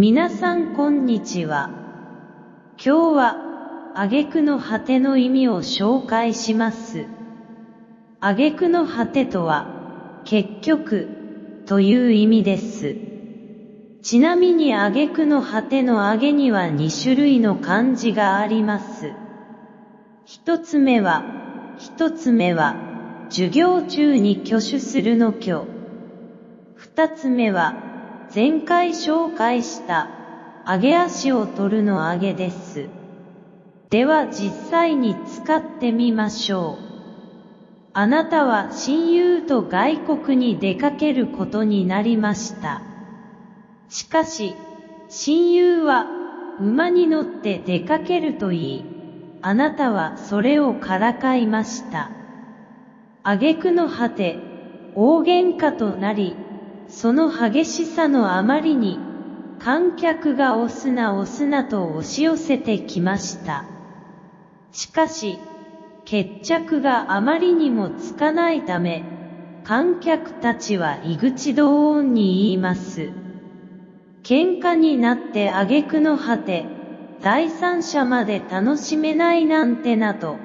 皆さんこんにちは。今日は、挙句の果ての意味を紹介します。挙句の果てとは、結局、という意味です。ちなみに挙句の果ての挙げには2種類の漢字があります。一つ目は、一つ目は、授業中に挙手するの挙。二つ目は、前回紹介した、上げ足を取るの上げです。では実際に使ってみましょう。あなたは親友と外国に出かけることになりました。しかし、親友は馬に乗って出かけると言い、あなたはそれをからかいました。挙句の果て、大喧嘩となり、その激しさのあまりに、観客が押すな押すなと押し寄せてきました。しかし、決着があまりにもつかないため、観客たちは井口同音に言います。喧嘩になって挙句の果て、第三者まで楽しめないなんてなと、